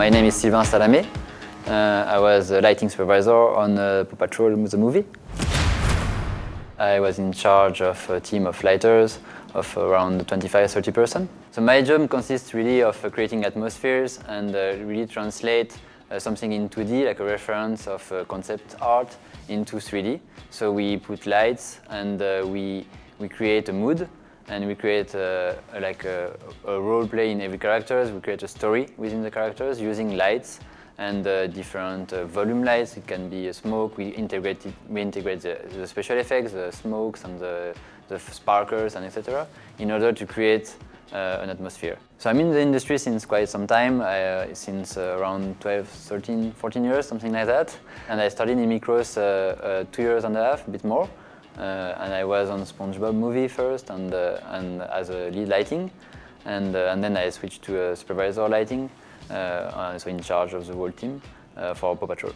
My name is Sylvain Salamé. Uh, I was a lighting supervisor on uh, Paw Patrol the movie. I was in charge of a team of lighters of around 25-30 percent. So my job consists really of uh, creating atmospheres and uh, really translate uh, something in 2D, like a reference of uh, concept art, into 3D. So we put lights and uh, we, we create a mood and we create a, a, like a, a, role play in every characters. We create a story within the characters using lights and uh, different uh, volume lights. It can be a smoke. We integrate it, we integrate the, the, special effects, the smokes and the, the sparkles and etc. in order to create uh, an atmosphere. So I'm in the industry since quite some time, uh, since uh, around 12, 13, 14 years, something like that. And I started in Mikros two years and a half, a bit more. Uh, and I was on SpongeBob movie first and, uh, and as a lead lighting. And, uh, and then I switched to supervisor lighting, so in charge of the whole team for Paw Patrol.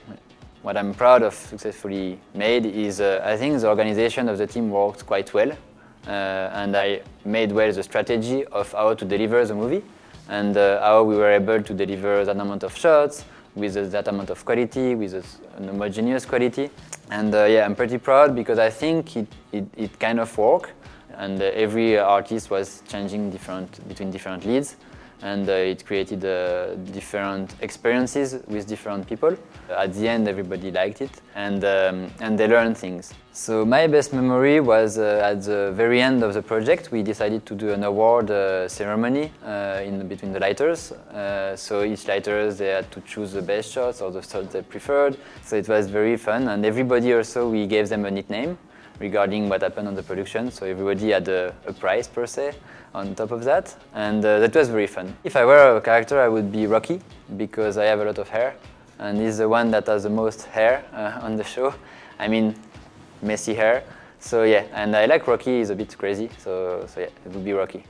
What I'm proud of successfully made is I think the organization of the team worked quite well. And I made well the strategy of how to deliver the movie and uh, how we were able to deliver that amount of shots with that amount of quality, with an homogeneous quality. And uh, yeah, I'm pretty proud because I think it, it, it kind of worked and uh, every artist was changing different between different leads and uh, it created uh, different experiences with different people. At the end, everybody liked it and, um, and they learned things. So my best memory was uh, at the very end of the project. We decided to do an award ceremony in between the lighters. So each lighters, they had to choose the best shots or the shots they preferred. So it was very fun and everybody also, we gave them a nickname regarding what happened on the production. So everybody had a, a prize per se on top of that, and uh, that was very fun. If I were a character, I would be Rocky, because I have a lot of hair, and he's the one that has the most hair uh, on the show. I mean, messy hair. So yeah, and I like Rocky, he's a bit crazy, so, so yeah, it would be Rocky.